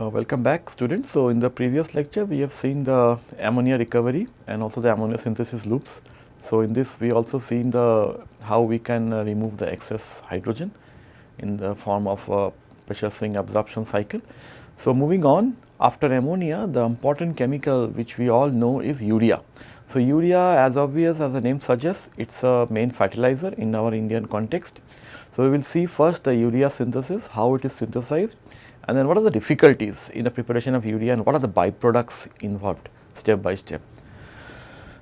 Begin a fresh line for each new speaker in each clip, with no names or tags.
Uh, welcome back students. So, in the previous lecture we have seen the ammonia recovery and also the ammonia synthesis loops. So, in this we also seen the how we can uh, remove the excess hydrogen in the form of a pressure swing adsorption cycle. So, moving on after ammonia the important chemical which we all know is urea. So, urea as obvious as the name suggests it is a main fertilizer in our Indian context. So, we will see first the urea synthesis how it is synthesized and then what are the difficulties in the preparation of urea and what are the byproducts involved step by step.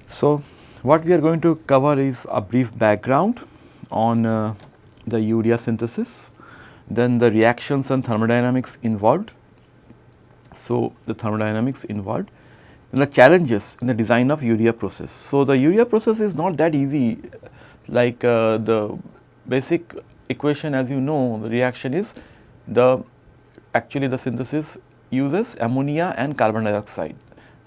So, what we are going to cover is a brief background on uh, the urea synthesis, then the reactions and thermodynamics involved. So, the thermodynamics involved and the challenges in the design of urea process. So, the urea process is not that easy like uh, the basic equation as you know the reaction is the actually the synthesis uses ammonia and carbon dioxide.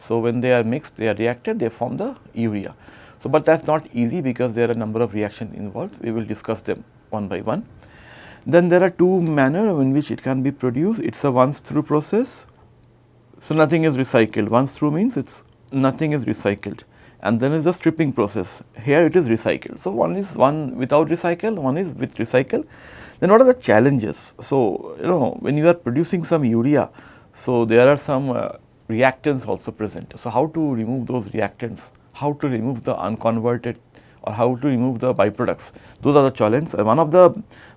So, when they are mixed they are reacted they form the urea. So, but that is not easy because there are a number of reactions involved we will discuss them one by one. Then there are two manner in which it can be produced it is a once through process. So, nothing is recycled once through means it is nothing is recycled and then is the stripping process here it is recycled. So, one is one without recycle one is with recycle then what are the challenges? So, you know when you are producing some urea, so there are some uh, reactants also present. So, how to remove those reactants, how to remove the unconverted or how to remove the byproducts, those are the challenges. One of the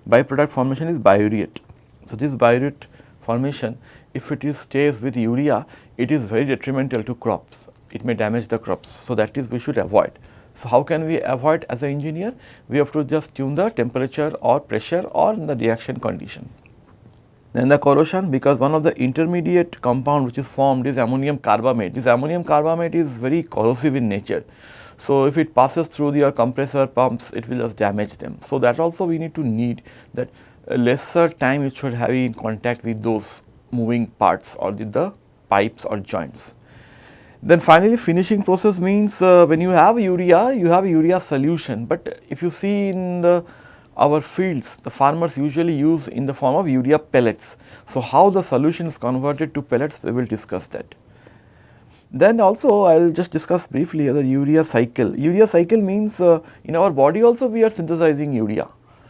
byproduct formation is biuret. So, this biuret formation if it is stays with urea, it is very detrimental to crops, it may damage the crops. So, that is we should avoid. So, how can we avoid as an engineer? We have to just tune the temperature or pressure or the reaction condition. Then the corrosion because one of the intermediate compound which is formed is ammonium carbamate. This ammonium carbamate is very corrosive in nature. So, if it passes through your compressor pumps it will just damage them. So, that also we need to need that lesser time it should have in contact with those moving parts or the pipes or joints. Then finally finishing process means uh, when you have urea, you have urea solution, but if you see in the our fields, the farmers usually use in the form of urea pellets. So, how the solution is converted to pellets, we will discuss that. Then also I will just discuss briefly the urea cycle. Urea cycle means uh, in our body also we are synthesizing urea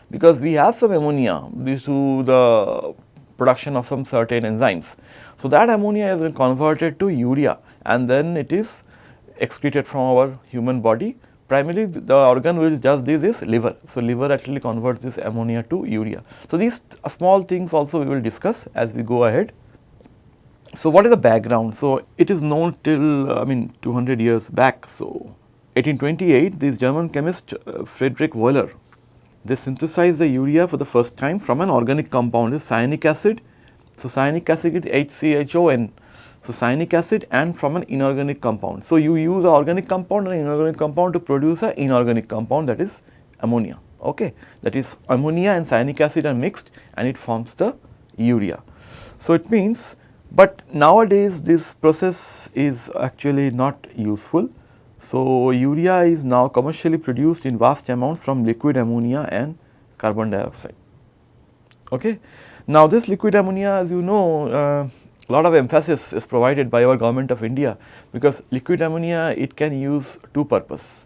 because we have some ammonia due to the production of some certain enzymes. So, that ammonia is converted to urea and then it is excreted from our human body. Primarily the organ which does this is liver. So, liver actually converts this ammonia to urea. So, these small things also we will discuss as we go ahead. So, what is the background? So, it is known till I mean 200 years back. So, 1828 this German chemist uh, Friedrich Wöhler they synthesized the urea for the first time from an organic compound is cyanic acid. So, cyanic acid is HCHON so, cyanic acid and from an inorganic compound. So, you use an organic compound and inorganic compound to produce an inorganic compound that is ammonia. Okay. That is ammonia and cyanic acid are mixed and it forms the urea. So, it means, but nowadays this process is actually not useful. So, urea is now commercially produced in vast amounts from liquid ammonia and carbon dioxide. Okay. Now, this liquid ammonia as you know uh, lot of emphasis is provided by our government of India because liquid ammonia it can use two purpose.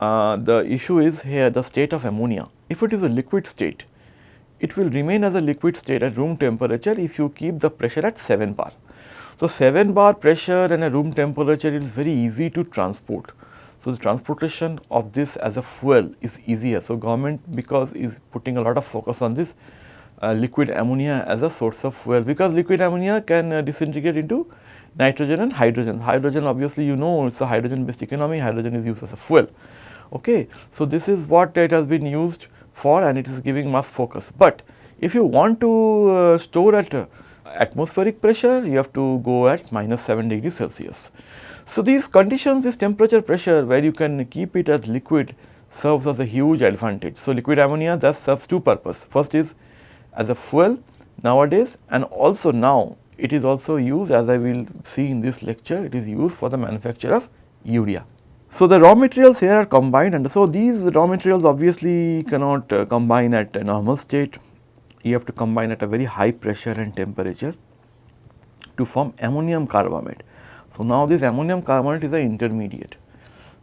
Uh, the issue is here the state of ammonia. If it is a liquid state, it will remain as a liquid state at room temperature if you keep the pressure at 7 bar. So, 7 bar pressure and a room temperature is very easy to transport. So, the transportation of this as a fuel is easier. So, government because is putting a lot of focus on this liquid ammonia as a source of fuel because liquid ammonia can uh, disintegrate into nitrogen and hydrogen. Hydrogen obviously you know it is a hydrogen based economy, hydrogen is used as a fuel. Okay. So, this is what it has been used for and it is giving mass focus. But if you want to uh, store at uh, atmospheric pressure, you have to go at minus 7 degrees Celsius. So, these conditions, this temperature pressure where you can keep it as liquid serves as a huge advantage. So, liquid ammonia thus serves two purpose. First is as a fuel nowadays and also now it is also used as I will see in this lecture it is used for the manufacture of urea. So, the raw materials here are combined and so these raw materials obviously cannot uh, combine at a normal state, you have to combine at a very high pressure and temperature. to form ammonium carbamate. So, now this ammonium carbamate is an intermediate.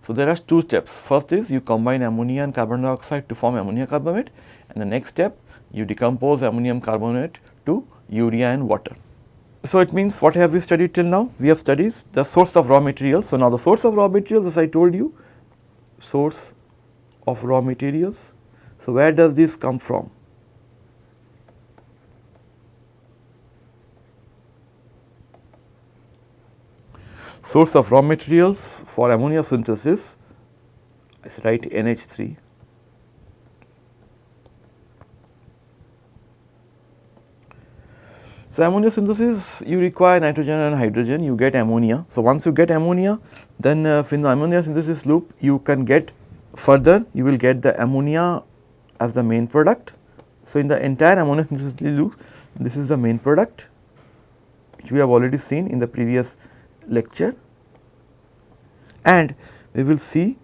So, there are two steps. First is you combine ammonia and carbon dioxide to form ammonia carbamate and the next step you decompose ammonium carbonate to urea and water. So, it means what have we studied till now? We have studied the source of raw materials. So, now the source of raw materials as I told you, source of raw materials. So, where does this come from? Source of raw materials for ammonia synthesis is write NH3 So, ammonia synthesis you require nitrogen and hydrogen you get ammonia. So, once you get ammonia then uh, in the ammonia synthesis loop you can get further you will get the ammonia as the main product. So, in the entire ammonia synthesis loop this is the main product which we have already seen in the previous lecture and we will see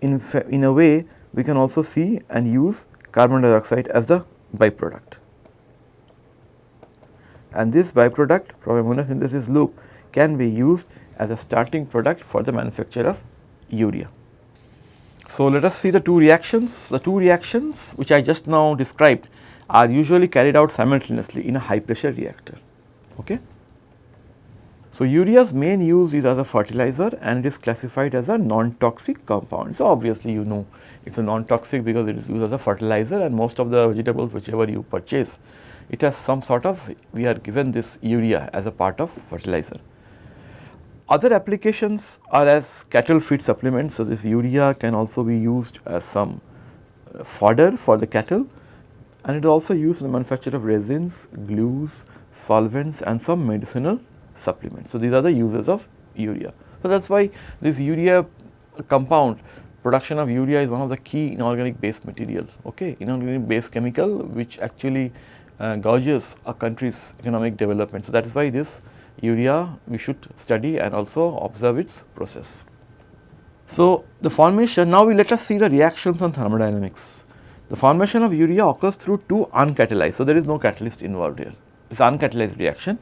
in, in a way we can also see and use carbon dioxide as the byproduct and this byproduct from ammonia synthesis loop can be used as a starting product for the manufacture of urea. So, let us see the two reactions. The two reactions which I just now described are usually carried out simultaneously in a high pressure reactor. Okay. So, urea's main use is as a fertilizer and it is classified as a non-toxic compound. So, obviously you know it is a non-toxic because it is used as a fertilizer and most of the vegetables whichever you purchase it has some sort of we are given this urea as a part of fertilizer. Other applications are as cattle feed supplements. So, this urea can also be used as some uh, fodder for the cattle and it is also used in the manufacture of resins, glues, solvents and some medicinal supplements. So, these are the uses of urea. So, that is why this urea compound production of urea is one of the key inorganic based material, okay, inorganic based chemical which actually uh, gauges a country's economic development. So, that is why this urea we should study and also observe its process. So, the formation now we let us see the reactions on thermodynamics. The formation of urea occurs through two uncatalyzed. So, there is no catalyst involved here. It is uncatalyzed reaction,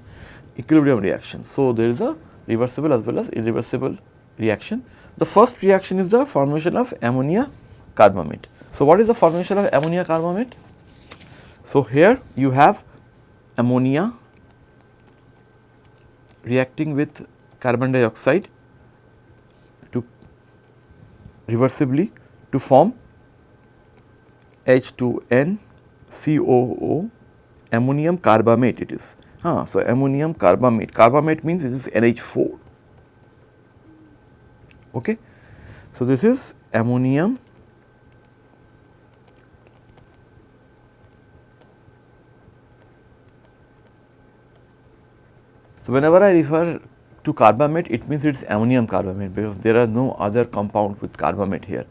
equilibrium reaction. So, there is a reversible as well as irreversible reaction. The first reaction is the formation of ammonia carbamate. So, what is the formation of ammonia carbamate? So, here you have ammonia reacting with carbon dioxide to reversibly to form H2N COO ammonium carbamate it is. Ah, so, ammonium carbamate, carbamate means it is NH4. Okay. So, this is ammonium So, whenever I refer to carbamate it means it is ammonium carbamate because there are no other compound with carbamate here.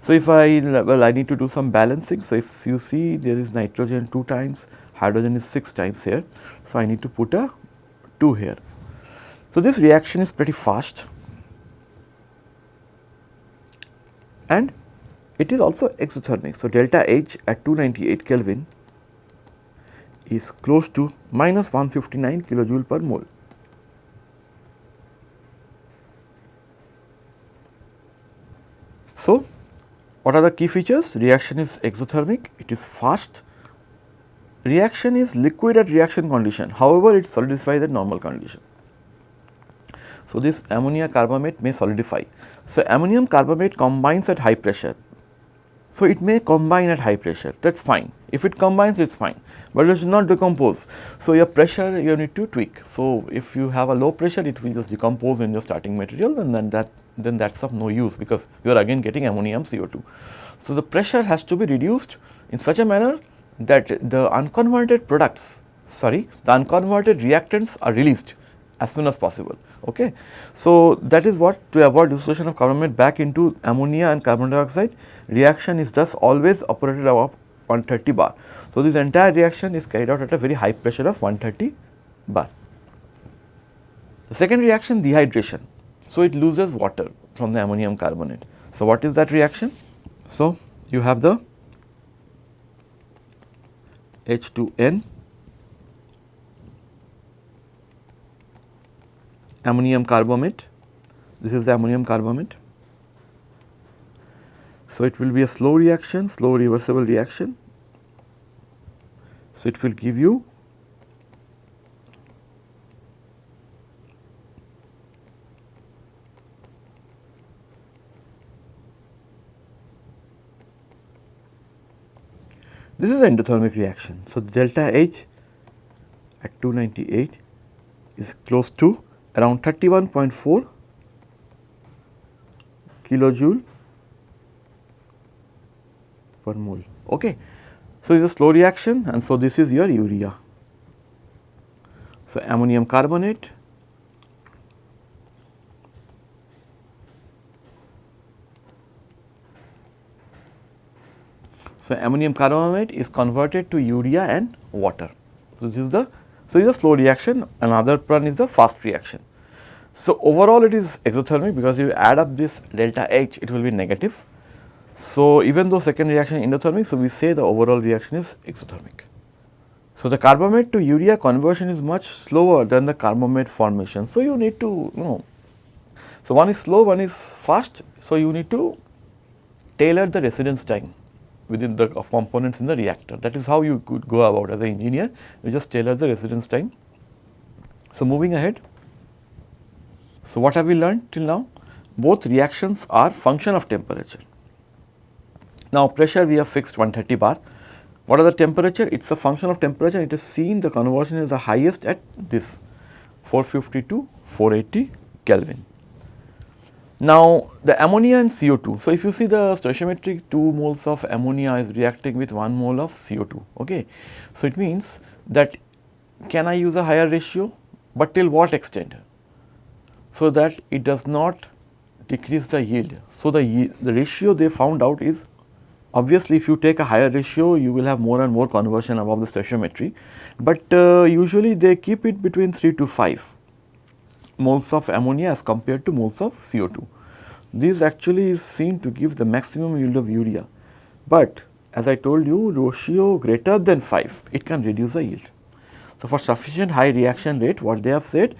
So, if I well I need to do some balancing. So, if you see there is nitrogen 2 times, hydrogen is 6 times here. So, I need to put a 2 here. So, this reaction is pretty fast and it is also exothermic. So, delta H at 298 Kelvin is close to minus 159 kilojoule per mole. So, what are the key features? Reaction is exothermic, it is fast. Reaction is liquid at reaction condition, however, it solidifies at normal condition. So, this ammonia carbamate may solidify. So, ammonium carbamate combines at high pressure so, it may combine at high pressure that is fine if it combines it is fine, but it not decompose. So, your pressure you need to tweak. So, if you have a low pressure it will just decompose in your starting material and then that then that is of no use because you are again getting ammonium CO2. So, the pressure has to be reduced in such a manner that the unconverted products sorry the unconverted reactants are released as soon as possible. Okay. So, that is what to avoid dissociation of carbamate back into ammonia and carbon dioxide reaction is thus always operated 130 bar. So, this entire reaction is carried out at a very high pressure of 130 bar. The second reaction dehydration. So, it loses water from the ammonium carbonate. So, what is that reaction? So, you have the H2N ammonium carbamate, this is the ammonium carbamate. So, it will be a slow reaction, slow reversible reaction. So, it will give you This is the endothermic reaction. So, the delta H at 298 is close to around 31.4 kilojoule per mole. Okay. So, it is a slow reaction and so this is your urea. So, ammonium carbonate So, ammonium carbonate is converted to urea and water. So, this is the so it is a slow reaction another one is the fast reaction. So, overall it is exothermic because if you add up this delta H it will be negative. So, even though second reaction is endothermic so we say the overall reaction is exothermic. So, the carbamate to urea conversion is much slower than the carbamate formation. So, you need to you know so one is slow one is fast. So, you need to tailor the residence time within the components in the reactor. That is how you could go about as an engineer, you just tailor the residence time. So, moving ahead. So, what have we learned till now? Both reactions are function of temperature. Now, pressure we have fixed 130 bar. What are the temperature? It is a function of temperature. It is seen the conversion is the highest at this 450 to 480 Kelvin. Now, the ammonia and CO2. So, if you see the stoichiometric 2 moles of ammonia is reacting with 1 mole of CO2. Okay. So, it means that can I use a higher ratio, but till what extent? So, that it does not decrease the yield. So, the, the ratio they found out is obviously if you take a higher ratio you will have more and more conversion above the stoichiometry, but uh, usually they keep it between 3 to 5 moles of ammonia as compared to moles of CO2. This actually is seen to give the maximum yield of urea, but as I told you ratio greater than 5 it can reduce the yield. So, for sufficient high reaction rate what they have said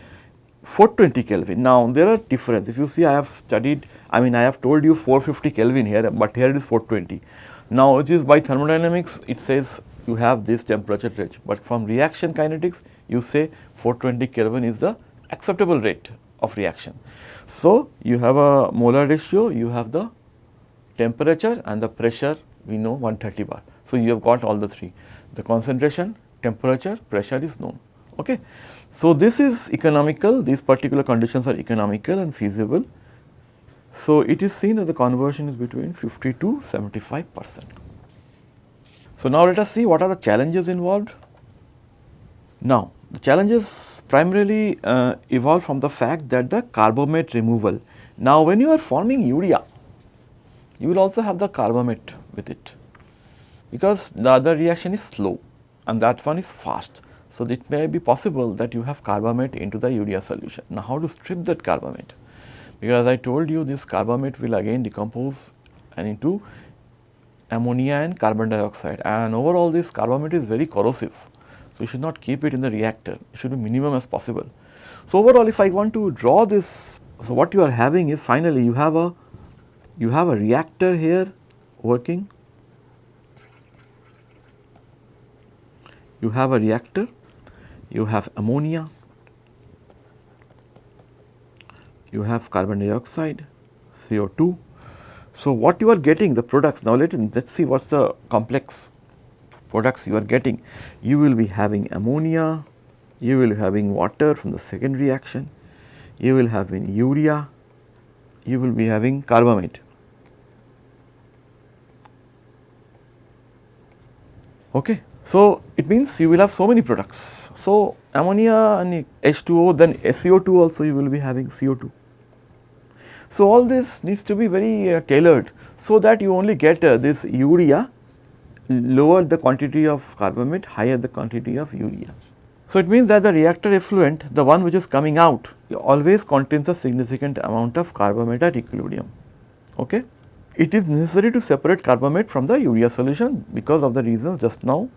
420 Kelvin. Now, there are difference if you see I have studied I mean I have told you 450 Kelvin here, but here it is 420. Now, it is by thermodynamics it says you have this temperature range, but from reaction kinetics you say 420 Kelvin is the acceptable rate of reaction. So, you have a molar ratio, you have the temperature and the pressure we know 130 bar. So, you have got all the three the concentration, temperature, pressure is known. Okay. So, this is economical these particular conditions are economical and feasible. So, it is seen that the conversion is between 50 to 75 percent. So, now let us see what are the challenges involved. Now, the challenges primarily uh, evolve from the fact that the carbamate removal. Now, when you are forming urea, you will also have the carbamate with it because the other reaction is slow and that one is fast. So, it may be possible that you have carbamate into the urea solution. Now, how to strip that carbamate? Because I told you this carbamate will again decompose and into ammonia and carbon dioxide and overall this carbamate is very corrosive. So, you should not keep it in the reactor, it should be minimum as possible. So, overall if I want to draw this, so what you are having is finally you have a, you have a reactor here working, you have a reactor, you have ammonia, you have carbon dioxide, CO2. So, what you are getting the products now let us see what is the complex products you are getting, you will be having ammonia, you will be having water from the second reaction, you will have in urea, you will be having carbamate. Okay. So, it means you will have so many products. So, ammonia and H2O then CO2 also you will be having CO2. So, all this needs to be very uh, tailored so that you only get uh, this urea lower the quantity of carbamate, higher the quantity of urea. So, it means that the reactor effluent, the one which is coming out always contains a significant amount of carbamate at equilibrium. Okay? It is necessary to separate carbamate from the urea solution because of the reasons just now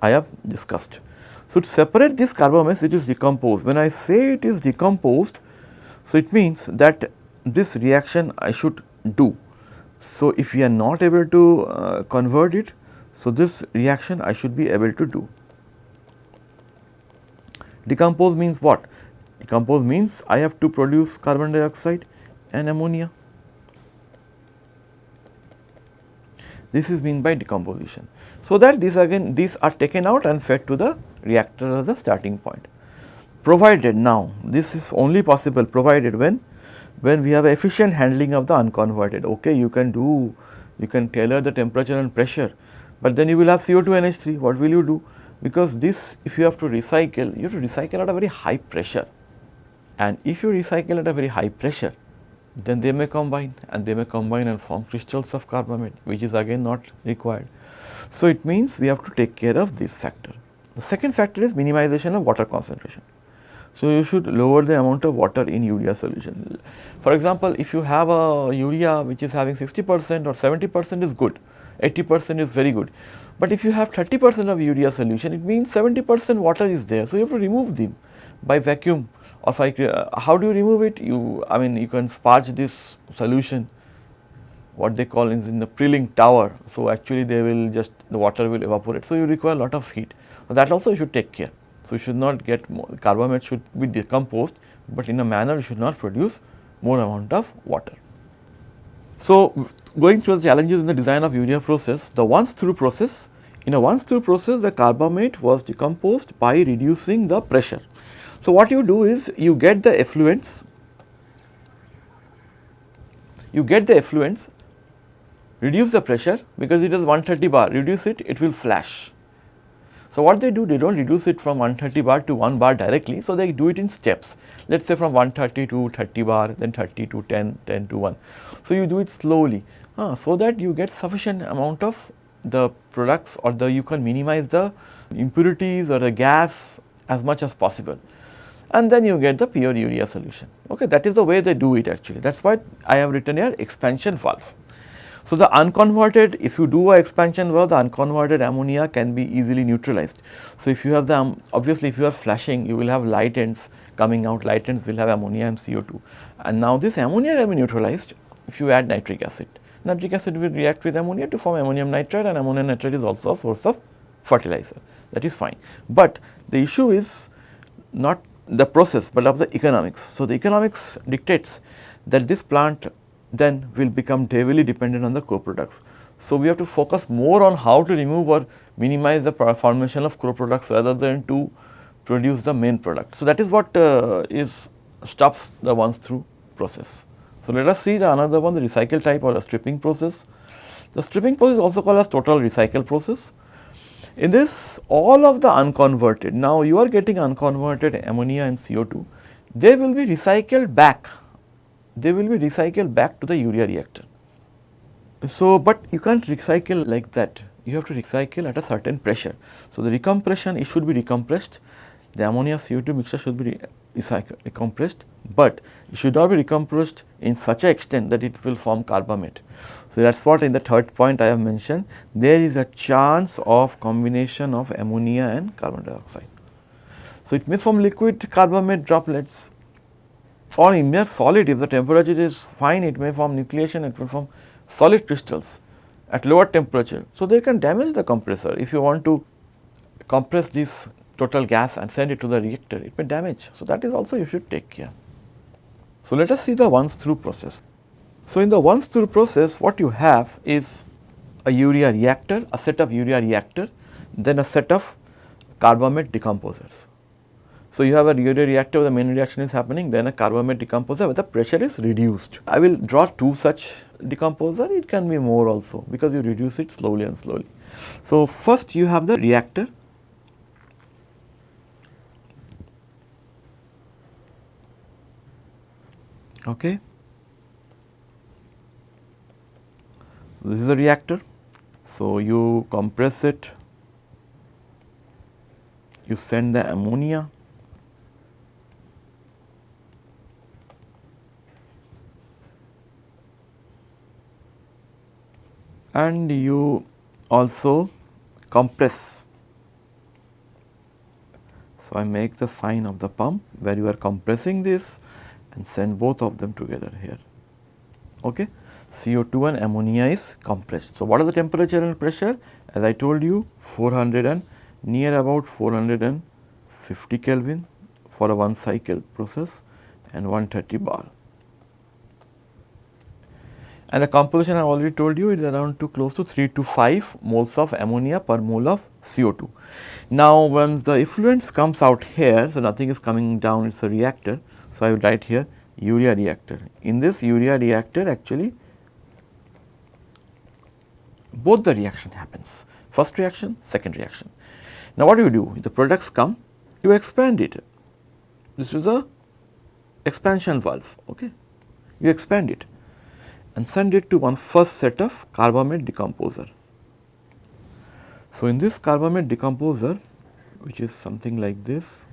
I have discussed. So, to separate this carbamate it is decomposed. When I say it is decomposed, So, it means that this reaction I should do. So, if we are not able to uh, convert it, so this reaction I should be able to do. Decompose means what? Decompose means I have to produce carbon dioxide and ammonia. This is mean by decomposition. So, that these again these are taken out and fed to the reactor as the starting point. Provided now this is only possible provided when when we have efficient handling of the unconverted okay you can do you can tailor the temperature and pressure, but then you will have CO2 NH3 what will you do because this if you have to recycle you have to recycle at a very high pressure and if you recycle at a very high pressure then they may combine and they may combine and form crystals of carbamate which is again not required. So, it means we have to take care of this factor. The second factor is minimization of water concentration. So, you should lower the amount of water in urea solution. For example, if you have a urea which is having 60 percent or 70 percent is good, 80 percent is very good. But if you have 30 percent of urea solution, it means 70 percent water is there. So, you have to remove them by vacuum or I, uh, how do you remove it? You, I mean, you can sparge this solution, what they call in, in the Prilling tower. So, actually they will just, the water will evaporate. So, you require a lot of heat. So, that also you should take care. So, you should not get more, carbamate should be decomposed, but in a manner you should not produce more amount of water. So, going through the challenges in the design of urea process, the once through process, in a once through process the carbamate was decomposed by reducing the pressure. So, what you do is you get the effluents, you get the effluents, reduce the pressure because it is 130 bar, reduce it, it will flash. So, what they do, they do not reduce it from 130 bar to 1 bar directly, so they do it in steps. Let us say from 130 to 30 bar, then 30 to 10, 10 to 1. So, you do it slowly, uh, so that you get sufficient amount of the products or the you can minimize the impurities or the gas as much as possible and then you get the pure urea solution. Okay, that is the way they do it actually. That is why I have written here expansion valve. So, the unconverted if you do a expansion well the unconverted ammonia can be easily neutralized. So, if you have the um, obviously if you are flashing you will have light ends coming out light ends will have ammonia and CO2 and now this ammonia can be neutralized if you add nitric acid. Nitric acid will react with ammonia to form ammonium nitrate and ammonium nitrate is also a source of fertilizer that is fine. But the issue is not the process, but of the economics. So, the economics dictates that this plant then will become heavily dependent on the co-products. So, we have to focus more on how to remove or minimize the formation of co-products rather than to produce the main product. So, that is what uh, is stops the once through process. So, let us see the another one the recycle type or a stripping process. The stripping process is also called as total recycle process. In this all of the unconverted, now you are getting unconverted ammonia and CO2, they will be recycled back, they will be recycled back to the urea reactor. So, but you can't recycle like that, you have to recycle at a certain pressure. So, the recompression it should be recompressed, the ammonia CO2 mixture should be recycled, recompressed, but it should not be recompressed in such a extent that it will form carbamate. So, that is what in the third point I have mentioned there is a chance of combination of ammonia and carbon dioxide. So, it may form liquid carbamate droplets or in mere solid if the temperature is fine it may form nucleation it will form solid crystals at lower temperature. So, they can damage the compressor if you want to compress this total gas and send it to the reactor it may damage. So, that is also you should take care. So, let us see the once through process. So, in the once through process what you have is a urea reactor, a set of urea reactor, then a set of carbamate decomposers. So, you have a urea reactor where the main reaction is happening, then a carbamate decomposer where the pressure is reduced. I will draw two such decomposer, it can be more also because you reduce it slowly and slowly. So, first you have the reactor okay this is a reactor. So, you compress it, you send the ammonia and you also compress. So, I make the sign of the pump where you are compressing this and send both of them together here. Okay. CO2 and ammonia is compressed. So, what are the temperature and pressure? As I told you 400 and near about 450 Kelvin for a one cycle process and 130 bar. And the composition I already told you is around to close to 3 to 5 moles of ammonia per mole of CO2. Now, when the effluents comes out here, so nothing is coming down, it is a reactor. So, I will write here urea reactor. In this urea reactor actually both the reaction happens, first reaction, second reaction. Now, what do you do? The products come, you expand it. This is a expansion valve, okay. You expand it and send it to one first set of carbamate decomposer. So, in this carbamate decomposer which is something like this,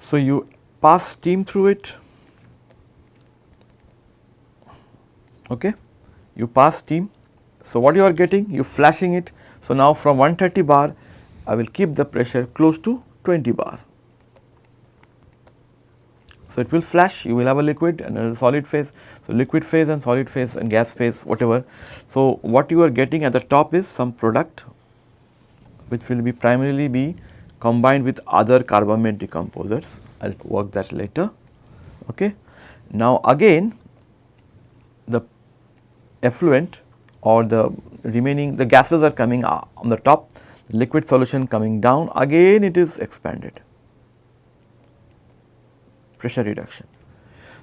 so you pass steam through it, okay. you pass steam. So, what you are getting? You flashing it. So, now from 130 bar I will keep the pressure close to 20 bar. So, it will flash you will have a liquid and a solid phase. So, liquid phase and solid phase and gas phase whatever. So, what you are getting at the top is some product which will be primarily be combined with other carbamate decomposers. I will work that later. Okay. Now, again the effluent or the remaining the gases are coming uh, on the top liquid solution coming down again it is expanded pressure reduction.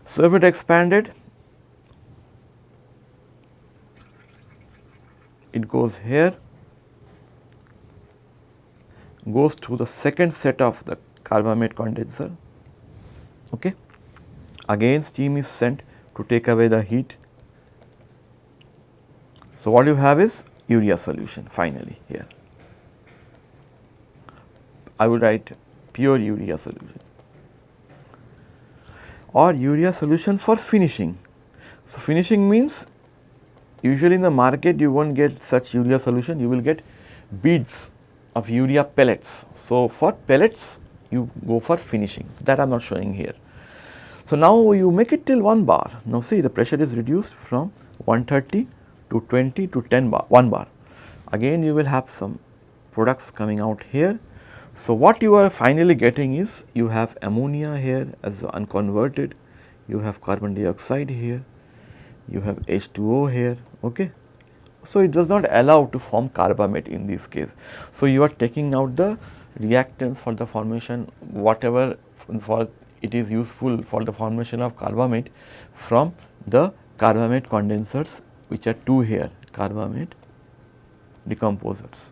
So, if it expanded, it goes here, goes through the second set of the carbamate condenser. Okay. Again steam is sent to take away the heat. So, what you have is urea solution finally here. I would write pure urea solution or urea solution for finishing. So, finishing means usually in the market you will not get such urea solution, you will get beads of urea pellets. So, for pellets you go for finishing that I am not showing here. So, now you make it till 1 bar. Now, see the pressure is reduced from 130 to 20 to 10 bar, 1 bar. Again you will have some products coming out here so, what you are finally getting is you have ammonia here as unconverted, you have carbon dioxide here, you have H2O here. Okay. So, it does not allow to form carbamate in this case. So, you are taking out the reactants for the formation whatever for it is useful for the formation of carbamate from the carbamate condensers which are two here carbamate decomposers.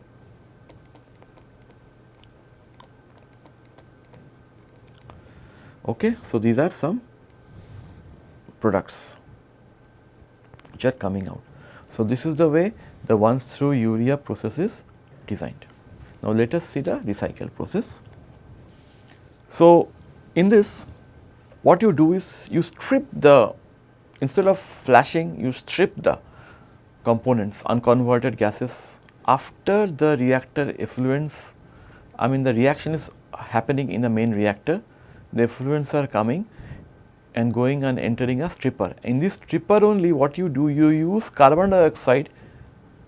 Okay. So, these are some products which are coming out. So, this is the way the once through urea process is designed. Now, let us see the recycle process. So, in this what you do is you strip the instead of flashing you strip the components unconverted gases after the reactor effluents I mean the reaction is happening in the main reactor the effluents are coming and going and entering a stripper. In this stripper only what you do, you use carbon dioxide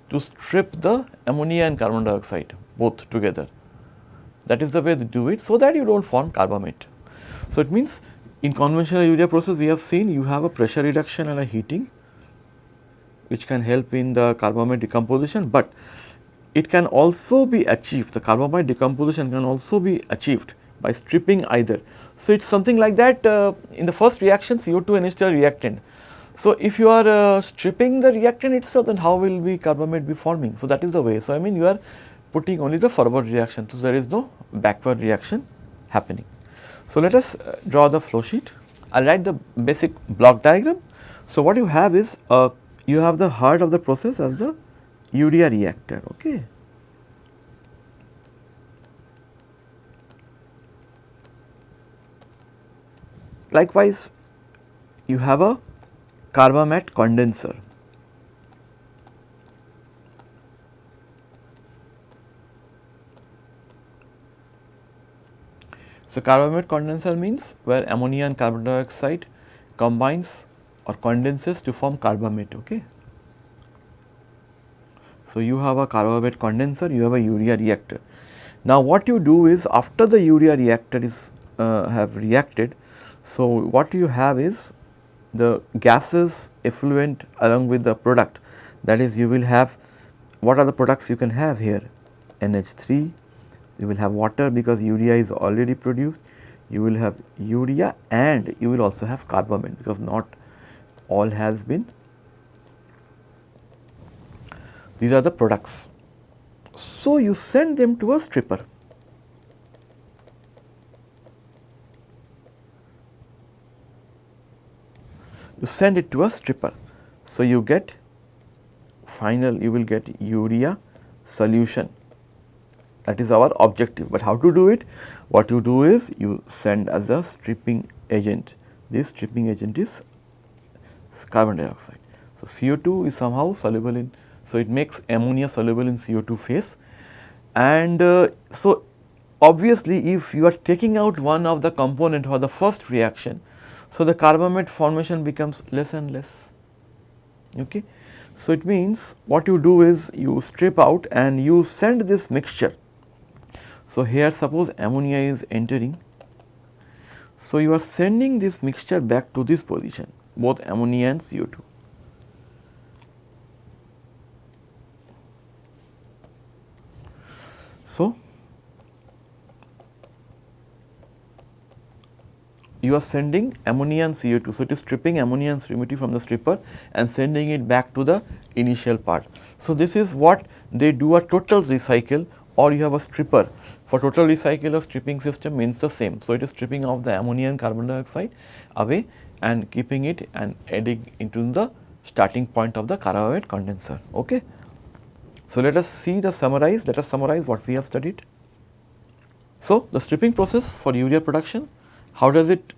to strip the ammonia and carbon dioxide both together. That is the way they do it so that you do not form carbamate. So, it means in conventional urea process we have seen you have a pressure reduction and a heating which can help in the carbamate decomposition, but it can also be achieved the carbamate decomposition can also be achieved by stripping either. So, it is something like that uh, in the first reaction CO2 and H2 reactant. So, if you are uh, stripping the reactant itself then how will be carbamate be forming. So, that is the way. So, I mean you are putting only the forward reaction. So, there is no backward reaction happening. So, let us uh, draw the flow sheet. I will write the basic block diagram. So, what you have is uh, you have the heart of the process as the urea reactor. Okay. Likewise, you have a carbamate condenser. So, carbamate condenser means where ammonia and carbon dioxide combines or condenses to form carbamate. Okay. So, you have a carbamate condenser, you have a urea reactor. Now, what you do is after the urea reactor is uh, have reacted, so what you have is the gases effluent along with the product. That is you will have what are the products you can have here? NH3 you will have water because urea is already produced. You will have urea and you will also have carbamate because not all has been. These are the products. So, you send them to a stripper you send it to a stripper. So, you get final you will get urea solution that is our objective, but how to do it? What you do is you send as a stripping agent, this stripping agent is carbon dioxide. So, CO2 is somehow soluble in, so it makes ammonia soluble in CO2 phase and uh, so obviously if you are taking out one of the component for the first reaction, so the carbamate formation becomes less and less. Okay. So, it means what you do is you strip out and you send this mixture so, here suppose ammonia is entering. So, you are sending this mixture back to this position both ammonia and CO2. So, you are sending ammonia and CO2. So, it is stripping ammonia and CO2 from the stripper and sending it back to the initial part. So, this is what they do a total recycle or you have a stripper for total recycle a stripping system means the same. So, it is stripping off the ammonia and carbon dioxide away and keeping it and adding into the starting point of the carbamate condenser. Okay. So, let us see the summarize, let us summarize what we have studied. So, the stripping process for urea production, how does it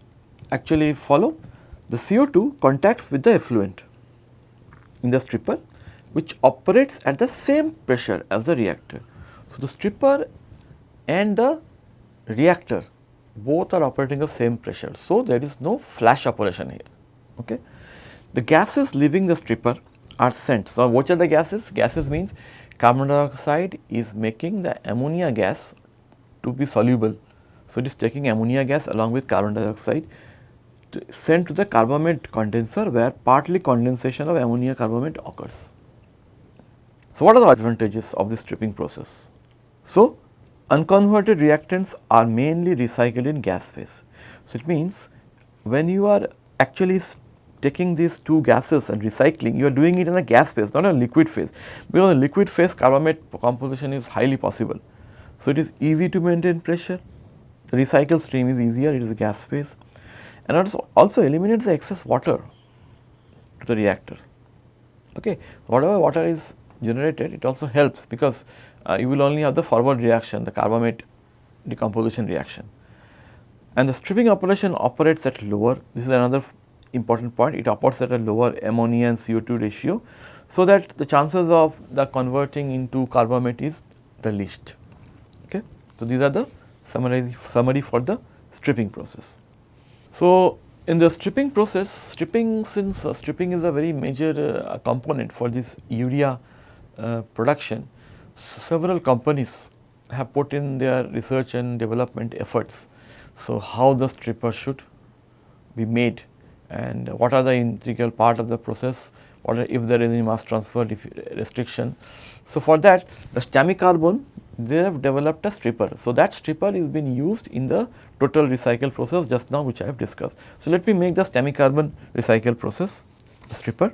actually follow? The CO2 contacts with the effluent in the stripper which operates at the same pressure as the reactor. So, the stripper and the reactor both are operating the same pressure. So, there is no flash operation here. Okay. The gases leaving the stripper are sent. So, what are the gases? Gases means carbon dioxide is making the ammonia gas to be soluble. So, it is taking ammonia gas along with carbon dioxide to sent to the carbamate condenser where partly condensation of ammonia carbamate occurs. So, what are the advantages of this stripping process? So, Unconverted reactants are mainly recycled in gas phase. So, it means when you are actually taking these two gases and recycling, you are doing it in a gas phase, not a liquid phase, because in liquid phase carbamate composition is highly possible. So, it is easy to maintain pressure, the recycle stream is easier, it is a gas phase and it also eliminates the excess water to the reactor. Okay. Whatever water is generated, it also helps because uh, you will only have the forward reaction, the carbamate decomposition reaction. And the stripping operation operates at lower, this is another important point, it operates at a lower ammonia and CO2 ratio. So, that the chances of the converting into carbamate is the least. Okay. So, these are the summary, summary for the stripping process. So, in the stripping process, stripping since uh, stripping is a very major uh, component for this urea uh, production, several companies have put in their research and development efforts. So, how the stripper should be made and what are the integral part of the process, are, if there is any mass transfer restriction. So, for that the Stamicarbon they have developed a stripper. So, that stripper is being used in the total recycle process just now which I have discussed. So, let me make the Stamicarbon recycle process stripper.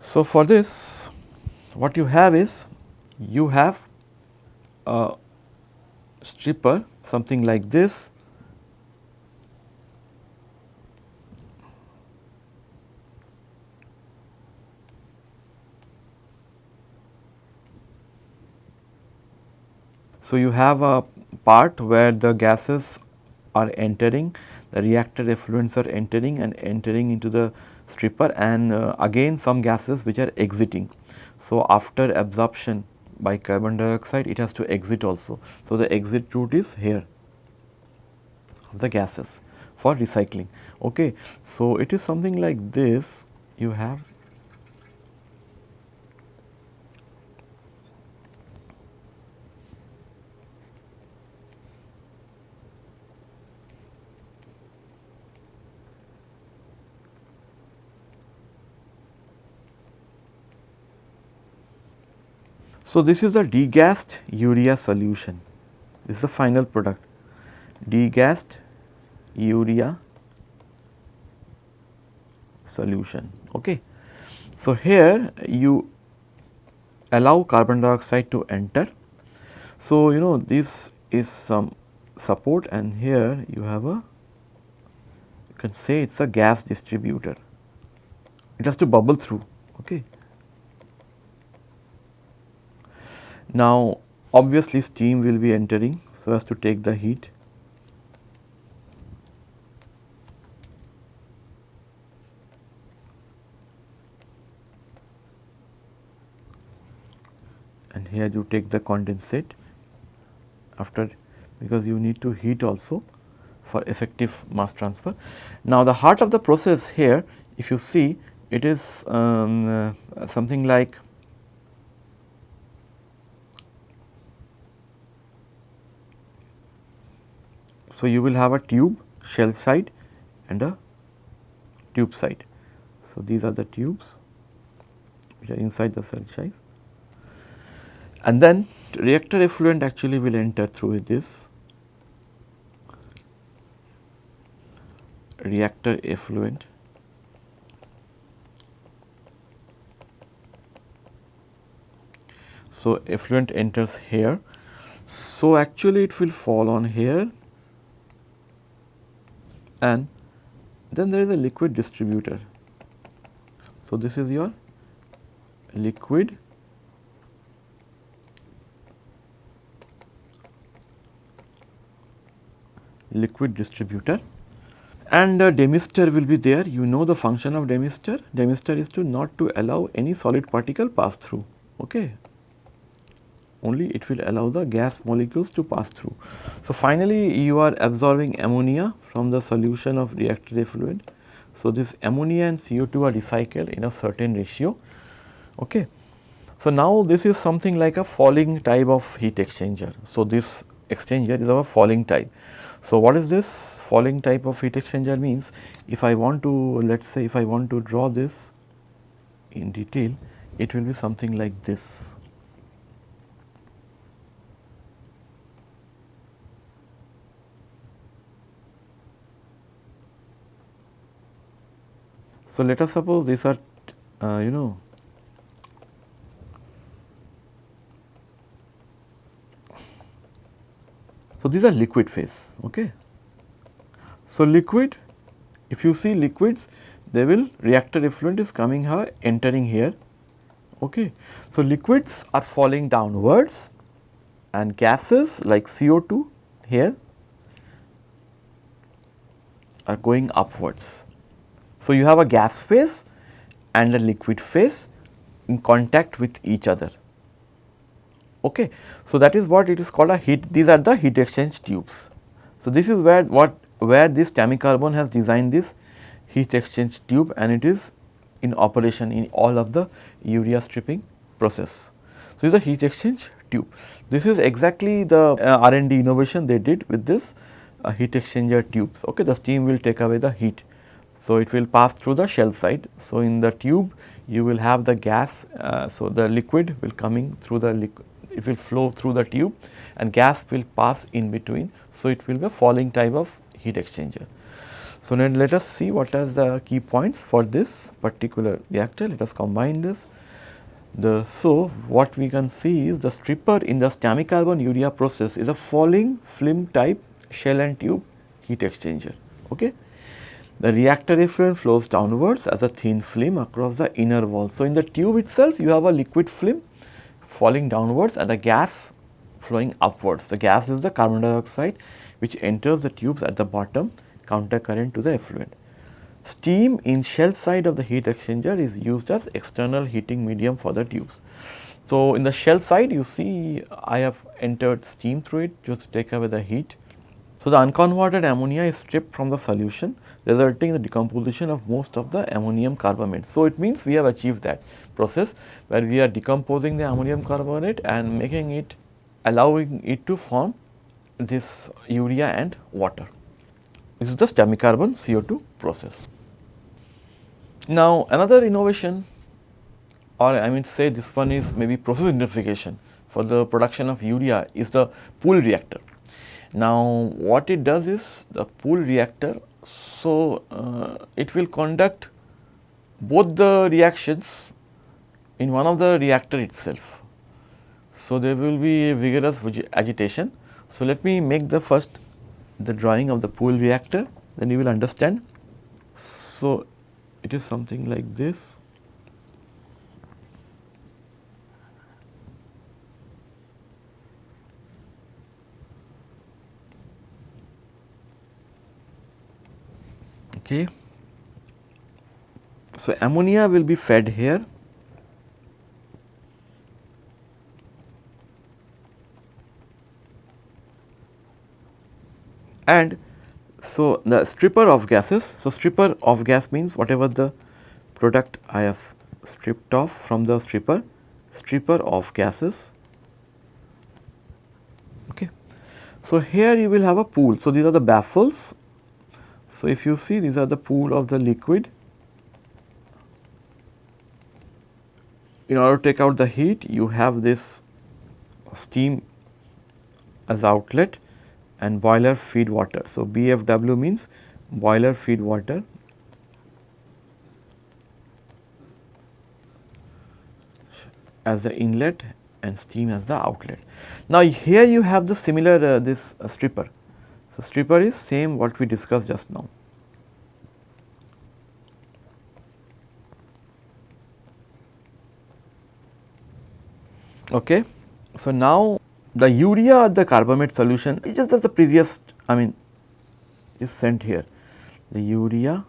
So, for this what you have is you have a stripper something like this So, you have a part where the gases are entering, the reactor effluents are entering and entering into the stripper and uh, again some gases which are exiting. So, after absorption by carbon dioxide it has to exit also. So, the exit route is here. of the gases for recycling. Okay. So, it is something like this you have So, this is a degassed urea solution, this is the final product degassed urea solution. Okay. So, here you allow carbon dioxide to enter. So, you know this is some support and here you have a you can say it is a gas distributor, it has to bubble through. Okay. Now, obviously steam will be entering so as to take the heat. And here you take the condensate after because you need to heat also for effective mass transfer. Now, the heart of the process here if you see it is um, uh, something like So, you will have a tube shell side and a tube side. So, these are the tubes which are inside the shell side and then reactor effluent actually will enter through this reactor effluent So, effluent enters here. So, actually it will fall on here and then there is a liquid distributor. So, this is your liquid liquid distributor. And a demister will be there. You know the function of demister. Demister is to not to allow any solid particle pass through. Okay only it will allow the gas molecules to pass through. So, finally, you are absorbing ammonia from the solution of reactor effluent. So, this ammonia and CO2 are recycled in a certain ratio. Okay. So, now this is something like a falling type of heat exchanger. So, this exchanger is a falling type. So, what is this falling type of heat exchanger means if I want to let us say if I want to draw this in detail it will be something like this. So, let us suppose these are uh, you know So, these are liquid phase. Okay. So, liquid if you see liquids they will reactor effluent is coming here entering here. Okay. So, liquids are falling downwards and gases like CO2 here are going upwards. So, you have a gas phase and a liquid phase in contact with each other. Okay. So, that is what it is called a heat these are the heat exchange tubes. So, this is where what where this Stamicarbon has designed this heat exchange tube and it is in operation in all of the urea stripping process. So, this is a heat exchange tube. This is exactly the uh, R&D innovation they did with this uh, heat exchanger tubes. Okay, the steam will take away the heat so, it will pass through the shell side. So, in the tube you will have the gas. Uh, so, the liquid will coming through the liquid, it will flow through the tube and gas will pass in between. So, it will be a falling type of heat exchanger. So, now let us see what are the key points for this particular reactor. Let us combine this. The, so, what we can see is the stripper in the Stamicarbon urea process is a falling film type shell and tube heat exchanger. Okay. The reactor effluent flows downwards as a thin film across the inner wall. So, in the tube itself you have a liquid film falling downwards and the gas flowing upwards. The gas is the carbon dioxide which enters the tubes at the bottom counter current to the effluent. Steam in shell side of the heat exchanger is used as external heating medium for the tubes. So, in the shell side you see I have entered steam through it just to take away the heat. So, the unconverted ammonia is stripped from the solution resulting in the decomposition of most of the ammonium carbamate. So, it means we have achieved that process where we are decomposing the ammonium carbonate and making it allowing it to form this urea and water. This is the Stamicarbon CO2 process. Now, another innovation or I mean say this one is maybe process intensification for the production of urea is the pool reactor. Now, what it does is the pool reactor, so uh, it will conduct both the reactions in one of the reactor itself. So, there will be vigorous agitation. So, let me make the first the drawing of the pool reactor then you will understand. So, it is something like this. Okay. So, ammonia will be fed here and so the stripper of gases. So, stripper of gas means whatever the product I have stripped off from the stripper, stripper of gases. Okay. So, here you will have a pool. So, these are the baffles. So, if you see these are the pool of the liquid. In order to take out the heat, you have this steam as outlet and boiler feed water. So, BFW means boiler feed water as the inlet and steam as the outlet. Now, here you have the similar uh, this uh, stripper. So, stripper is same what we discussed just now. Okay. So, now the urea or the carbamate solution is just as the previous I mean is sent here the urea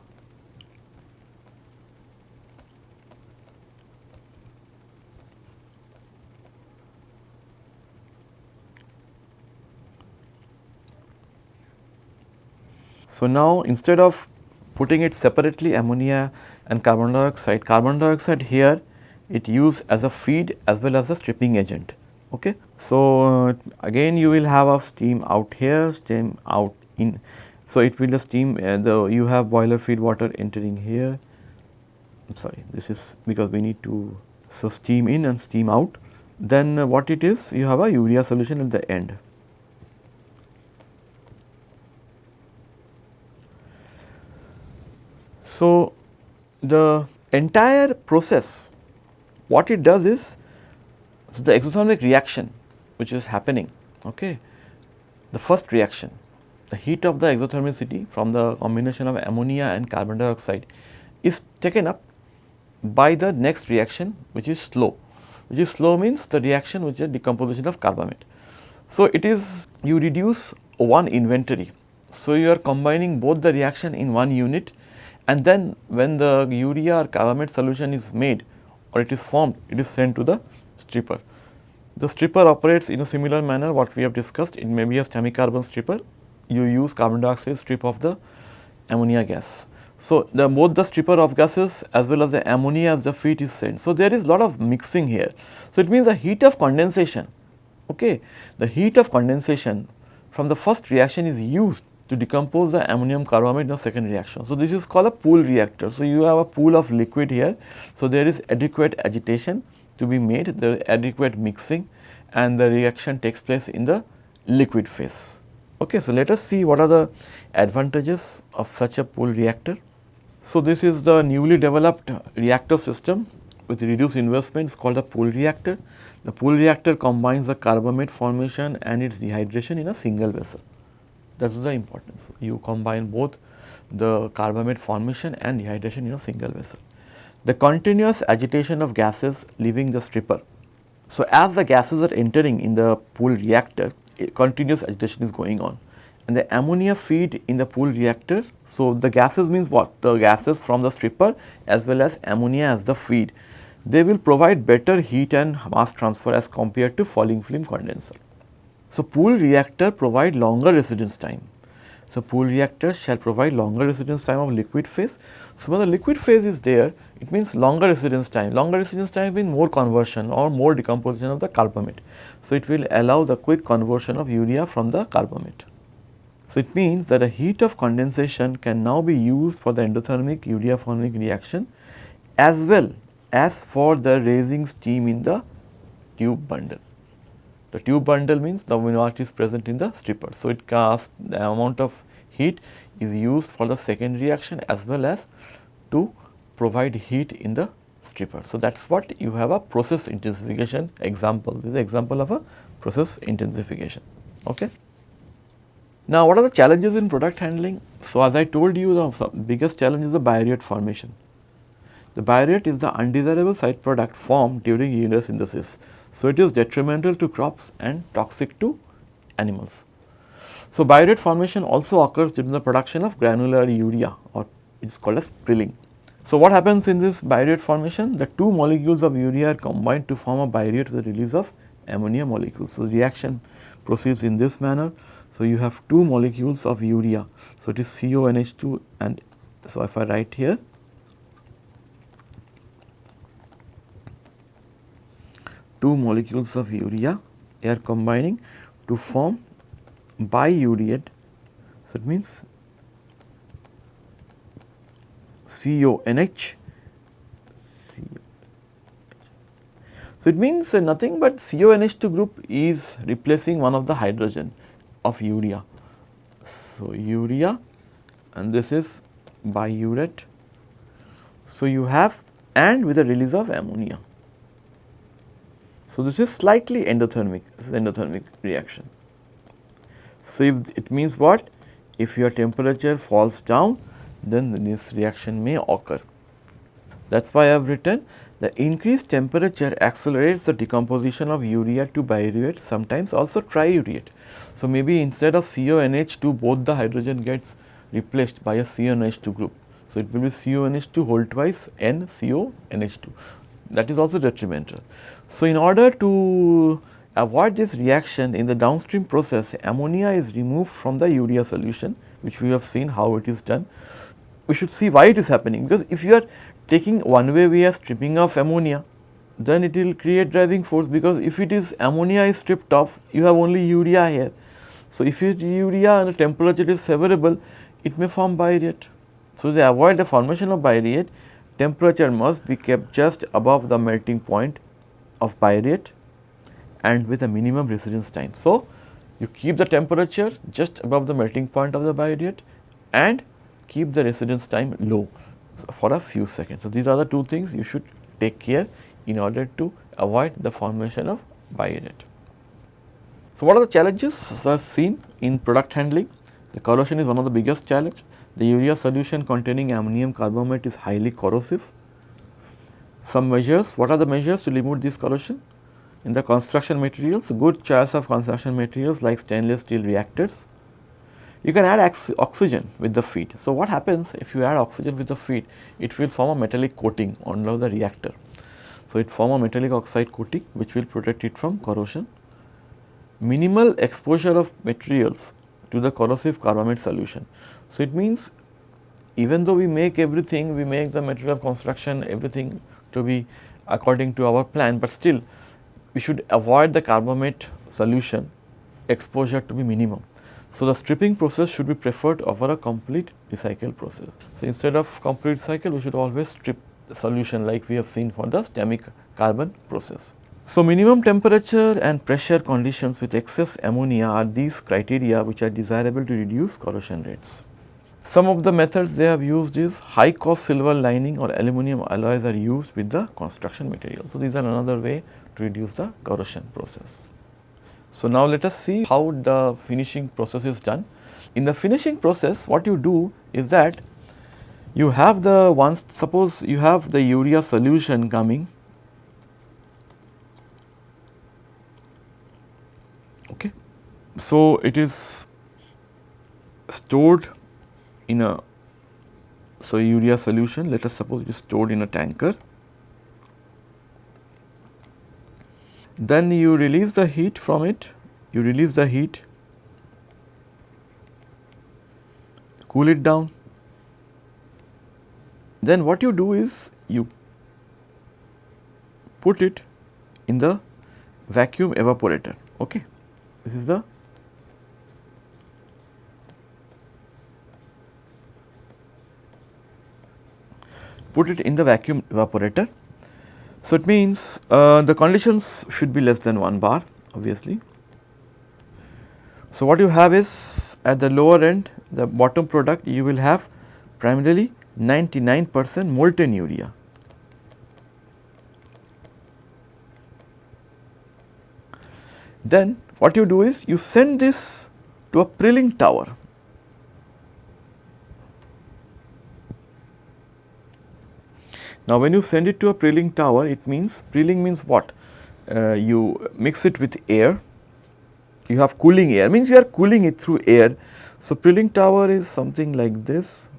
So, now instead of putting it separately ammonia and carbon dioxide, carbon dioxide here it used as a feed as well as a stripping agent. Okay. So, uh, again you will have a steam out here, steam out in. So, it will the steam uh, the you have boiler feed water entering here. I am sorry this is because we need to so steam in and steam out. Then uh, what it is you have a urea solution at the end. So, the entire process what it does is so, the exothermic reaction which is happening, okay, the first reaction, the heat of the exothermicity from the combination of ammonia and carbon dioxide is taken up by the next reaction which is slow, which is slow means the reaction which is decomposition of carbamate. So, it is you reduce one inventory. So, you are combining both the reaction in one unit and then when the urea or carbamate solution is made or it is formed, it is sent to the stripper. The stripper operates in a similar manner what we have discussed it may be a Stamicarbon stripper you use carbon dioxide strip of the ammonia gas. So, the both the stripper of gases as well as the ammonia as the feed is sent. So, there is a lot of mixing here. So, it means the heat of condensation okay the heat of condensation from the first reaction is used to decompose the ammonium carbamate in the second reaction. So, this is called a pool reactor. So, you have a pool of liquid here. So, there is adequate agitation to be made, the adequate mixing and the reaction takes place in the liquid phase. Okay, so let us see what are the advantages of such a pool reactor. So, this is the newly developed reactor system with reduced investment is called a pool reactor. The pool reactor combines the carbamate formation and its dehydration in a single vessel. That is the importance. You combine both the carbamate formation and dehydration in a single vessel the continuous agitation of gases leaving the stripper. So, as the gases are entering in the pool reactor, continuous agitation is going on and the ammonia feed in the pool reactor. So, the gases means what? The gases from the stripper as well as ammonia as the feed. They will provide better heat and mass transfer as compared to falling film condenser. So, pool reactor provide longer residence time. So, pool reactors shall provide longer residence time of liquid phase. So, when the liquid phase is there, it means longer residence time. Longer residence time means more conversion or more decomposition of the carbamate. So, it will allow the quick conversion of urea from the carbamate. So, it means that a heat of condensation can now be used for the endothermic urea forming reaction as well as for the raising steam in the tube bundle. The tube bundle means the minority is present in the stripper. So, it casts the amount of heat is used for the second reaction as well as to provide heat in the stripper. So, that is what you have a process intensification example. This is example of a process intensification. Okay. Now, what are the challenges in product handling? So, as I told you the biggest challenge is the biuret formation. The biuret is the undesirable side product formed during urea synthesis. So, it is detrimental to crops and toxic to animals. So, biuret formation also occurs during the production of granular urea or it is called as prilling. So, what happens in this biuret formation? The two molecules of urea are combined to form a biuret with the release of ammonia molecules. So, the reaction proceeds in this manner so, you have two molecules of urea. So, it is CONH2 and so if I write here two molecules of urea they are combining to form biureate. So, it means CONH. So, it means nothing but CONH2 group is replacing one of the hydrogen of urea. So, urea and this is biuret. So, you have and with the release of ammonia. So, this is slightly endothermic, this is endothermic reaction. So, if it means what? If your temperature falls down, then this reaction may occur. That is why I have written the increased temperature accelerates the decomposition of urea to biuret, sometimes also triureate. So, maybe instead of CONH2 both the hydrogen gets replaced by a CONH2 group. So, it will be CONH2 whole twice N CONH2 that is also detrimental. So, in order to avoid this reaction in the downstream process ammonia is removed from the urea solution which we have seen how it is done. We should see why it is happening because if you are taking one way we are stripping off ammonia then it will create driving force because if it is ammonia is stripped off you have only urea here. So, if it urea and the temperature is favorable it may form biuret. So, to avoid the formation of biuret temperature must be kept just above the melting point of biuret and with a minimum residence time. So, you keep the temperature just above the melting point of the biuret and keep the residence time low for a few seconds. So, these are the two things you should take care in order to avoid the formation of biuret. So, what are the challenges? So, I have seen in product handling, the corrosion is one of the biggest challenge. The urea solution containing ammonium carbamate is highly corrosive. Some measures, what are the measures to remove this corrosion? In the construction materials, good choice of construction materials like stainless steel reactors. You can add oxygen with the feed. So, what happens if you add oxygen with the feed? It will form a metallic coating on the reactor. So, it form a metallic oxide coating which will protect it from corrosion. Minimal exposure of materials to the corrosive carbamate solution. So, it means even though we make everything, we make the material of construction everything to be according to our plan, but still we should avoid the carbamate solution exposure to be minimum. So, the stripping process should be preferred over a complete recycle process. So, instead of complete cycle, we should always strip the solution like we have seen for the stamic carbon process. So, minimum temperature and pressure conditions with excess ammonia are these criteria which are desirable to reduce corrosion rates. Some of the methods they have used is high cost silver lining or aluminum alloys are used with the construction material. So, these are another way to reduce the corrosion process. So, now let us see how the finishing process is done. In the finishing process what you do is that you have the once suppose you have the urea solution coming okay so it is stored in a so urea solution let us suppose it is stored in a tanker then you release the heat from it you release the heat cool it down. Then what you do is you put it in the vacuum evaporator. Okay. This is the put it in the vacuum evaporator. So, it means uh, the conditions should be less than 1 bar obviously. So, what you have is at the lower end the bottom product you will have primarily 99 percent molten urea. Then what you do is you send this to a prilling tower Now, when you send it to a prilling tower, it means prilling means what? Uh, you mix it with air, you have cooling air, means you are cooling it through air. So, prilling tower is something like this.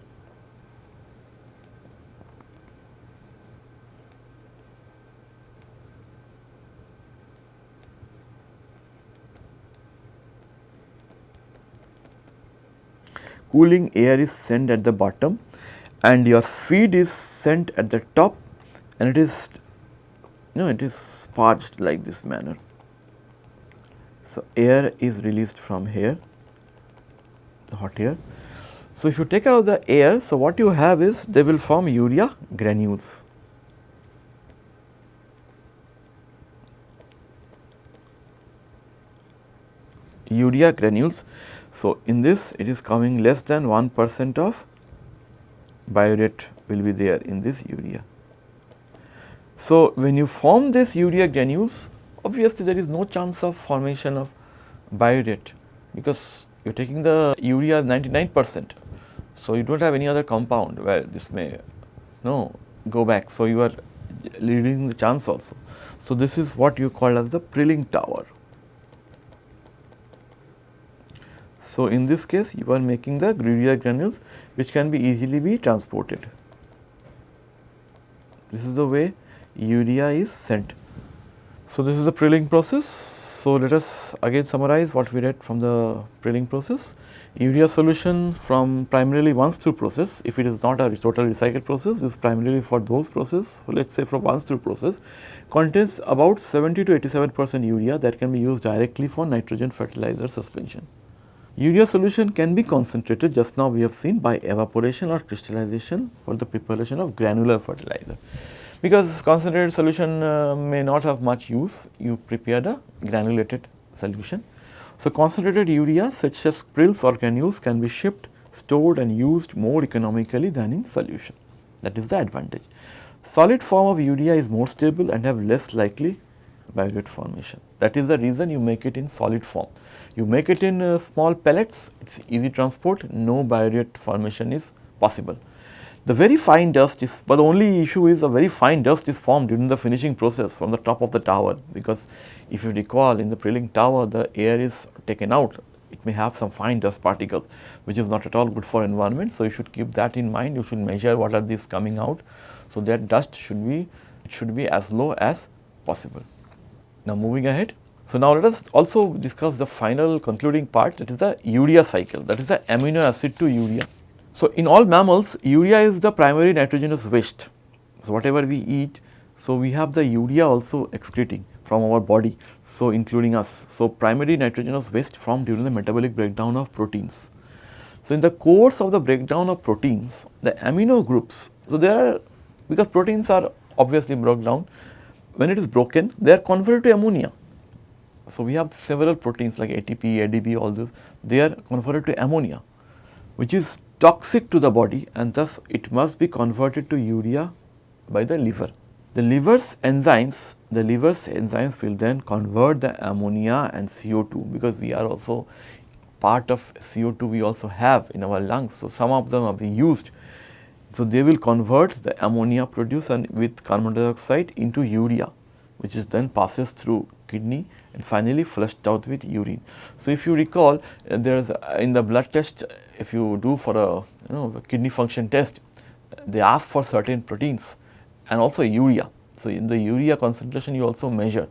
Cooling air is sent at the bottom and your feed is sent at the top and it is you know it is sparged like this manner. So, air is released from here the hot air. So, if you take out the air, so what you have is they will form urea granules. Urea granules. So, in this it is coming less than 1 percent of biuret will be there in this urea. So, when you form this urea granules obviously there is no chance of formation of biuret because you are taking the urea 99 percent. So, you do not have any other compound where this may no go back. So, you are leading the chance also. So, this is what you call as the prilling tower. So, in this case you are making the urea granules which can be easily be transported. This is the way urea is sent. So, this is the prilling process. So, let us again summarize what we read from the prilling process. Urea solution from primarily once through process, if it is not a total recycled process, is primarily for those process, let us say from once through process, contains about 70 to 87 percent urea that can be used directly for nitrogen fertilizer suspension. Urea solution can be concentrated just now we have seen by evaporation or crystallization for the preparation of granular fertilizer. Because concentrated solution uh, may not have much use, you prepare the granulated solution. So, concentrated urea such as prills or granules can be shipped, stored and used more economically than in solution that is the advantage. Solid form of urea is more stable and have less likely biuret formation that is the reason you make it in solid form. You make it in uh, small pellets, it is easy transport, no biuret formation is possible. The very fine dust is, but the only issue is a very fine dust is formed during the finishing process from the top of the tower because if you recall in the prilling tower the air is taken out, it may have some fine dust particles which is not at all good for environment. So, you should keep that in mind, you should measure what are these coming out. So, that dust should be, it should be as low as possible. Now, moving ahead. So, now let us also discuss the final concluding part that is the urea cycle that is the amino acid to urea. So, in all mammals urea is the primary nitrogenous waste. So, whatever we eat, so we have the urea also excreting from our body, so including us. So, primary nitrogenous waste formed during the metabolic breakdown of proteins. So, in the course of the breakdown of proteins, the amino groups, so there are because proteins are obviously broken down, when it is broken they are converted to ammonia so, we have several proteins like ATP, ADP all those they are converted to ammonia which is toxic to the body and thus it must be converted to urea by the liver. The liver's enzymes, the liver's enzymes will then convert the ammonia and CO2 because we are also part of CO2 we also have in our lungs. So, some of them are being used. So, they will convert the ammonia produced and with carbon dioxide into urea which is then passes through kidney and finally flushed out with urine. So, if you recall uh, there is uh, in the blood test if you do for a you know a kidney function test they ask for certain proteins and also urea. So, in the urea concentration you also measure.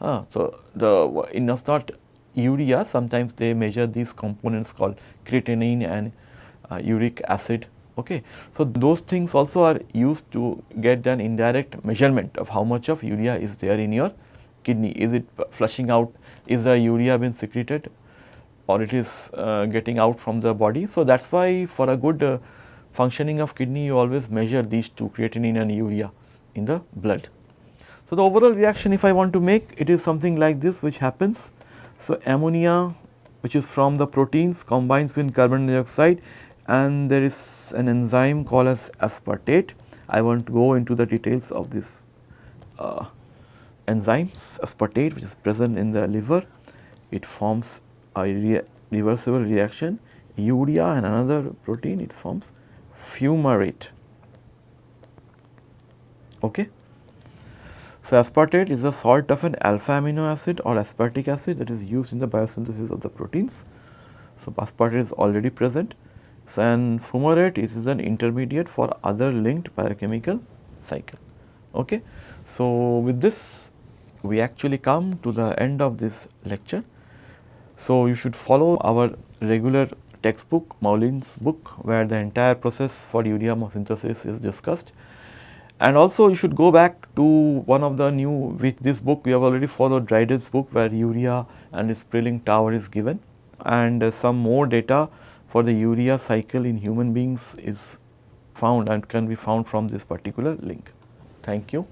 Uh, so, the in not urea sometimes they measure these components called creatinine and uh, uric acid. Okay. So, those things also are used to get an indirect measurement of how much of urea is there in your kidney. Is it flushing out, is the urea been secreted or it is uh, getting out from the body. So, that is why for a good uh, functioning of kidney you always measure these two creatinine and urea in the blood. So, the overall reaction if I want to make it is something like this which happens. So, ammonia which is from the proteins combines with carbon dioxide and there is an enzyme called as aspartate. I won't go into the details of this uh, enzymes aspartate which is present in the liver. It forms a re reversible reaction urea and another protein it forms fumarate. Okay. So, aspartate is a salt of an alpha amino acid or aspartic acid that is used in the biosynthesis of the proteins. So, aspartate is already present. So, and fumarate is, is an intermediate for other linked biochemical cycle. Okay. So, with this we actually come to the end of this lecture. So, you should follow our regular textbook Moulijn's book where the entire process for urea synthesis is discussed. And also you should go back to one of the new with this book we have already followed Dryden's book where urea and its Prilling tower is given and uh, some more data for the urea cycle in human beings is found and can be found from this particular link. Thank you.